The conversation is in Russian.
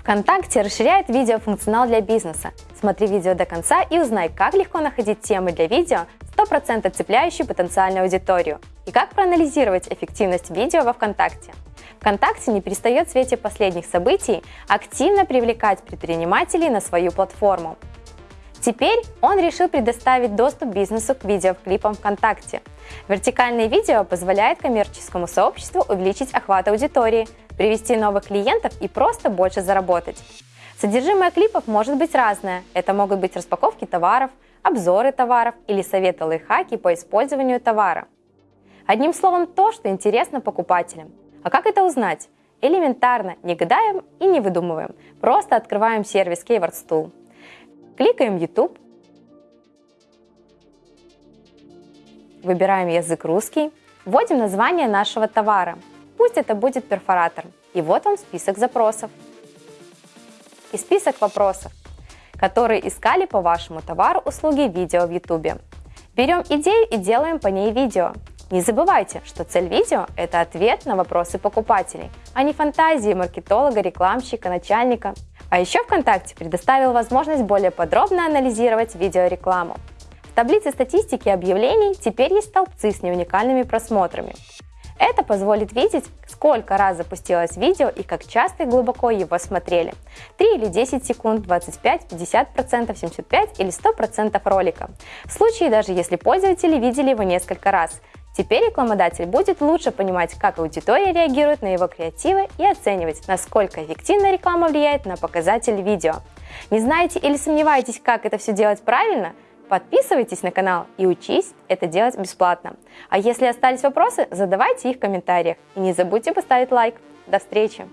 ВКонтакте расширяет видеофункционал для бизнеса. Смотри видео до конца и узнай, как легко находить темы для видео, 100% цепляющие потенциальную аудиторию, и как проанализировать эффективность видео во ВКонтакте. ВКонтакте не перестает в свете последних событий активно привлекать предпринимателей на свою платформу. Теперь он решил предоставить доступ бизнесу к видеоклипам ВКонтакте. Вертикальное видео позволяет коммерческому сообществу увеличить охват аудитории, привести новых клиентов и просто больше заработать. Содержимое клипов может быть разное. Это могут быть распаковки товаров, обзоры товаров или советы лайфхаки по использованию товара. Одним словом, то, что интересно покупателям. А как это узнать? Элементарно, не гадаем и не выдумываем. Просто открываем сервис Keyword Tool. Кликаем YouTube. Выбираем язык русский. Вводим название нашего товара. Пусть это будет перфоратор. И вот он список запросов. И список вопросов, которые искали по вашему товару, услуге, видео в YouTube. Берем идею и делаем по ней видео. Не забывайте, что цель видео – это ответ на вопросы покупателей, а не фантазии маркетолога, рекламщика, начальника. А еще ВКонтакте предоставил возможность более подробно анализировать видеорекламу. В таблице статистики объявлений теперь есть столбцы с неуникальными просмотрами. Это позволит видеть, сколько раз запустилось видео и как часто и глубоко его смотрели. 3 или 10 секунд, 25, 50%, 75 или 100% ролика. В случае даже если пользователи видели его несколько раз. Теперь рекламодатель будет лучше понимать, как аудитория реагирует на его креативы и оценивать, насколько эффективно реклама влияет на показатель видео. Не знаете или сомневаетесь, как это все делать правильно? Подписывайтесь на канал и учись это делать бесплатно. А если остались вопросы, задавайте их в комментариях. И не забудьте поставить лайк. До встречи!